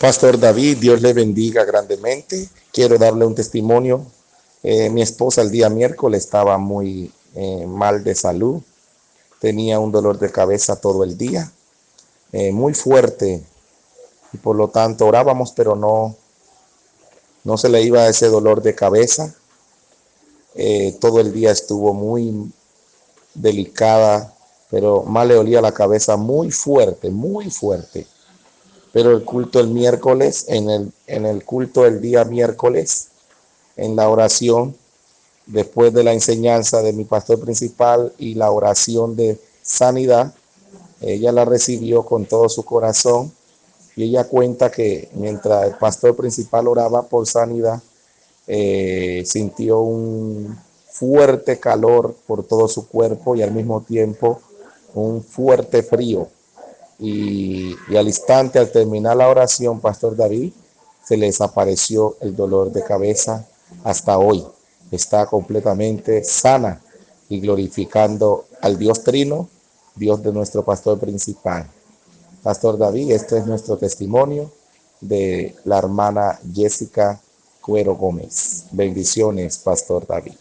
Pastor David, Dios le bendiga grandemente. Quiero darle un testimonio. Eh, mi esposa el día miércoles estaba muy eh, mal de salud. Tenía un dolor de cabeza todo el día, eh, muy fuerte. Y por lo tanto orábamos, pero no, no se le iba ese dolor de cabeza. todo el día estuvo muy delicada, pero más le olía la cabeza muy fuerte, muy fuerte pero el culto el miércoles, en el, en el culto el día miércoles, en la oración, después de la enseñanza de mi pastor principal y la oración de sanidad, ella la recibió con todo su corazón y ella cuenta que mientras el pastor principal oraba por sanidad, eh, sintió un fuerte calor por todo su cuerpo y al mismo tiempo un fuerte frío y, al instante, al terminar la oración, Pastor David, se les desapareció el dolor de cabeza hasta hoy. Está completamente sana y glorificando al Dios Trino, Dios de nuestro pastor principal. Pastor David, este es nuestro testimonio de la hermana Jessica Cuero Gómez. Bendiciones, Pastor David.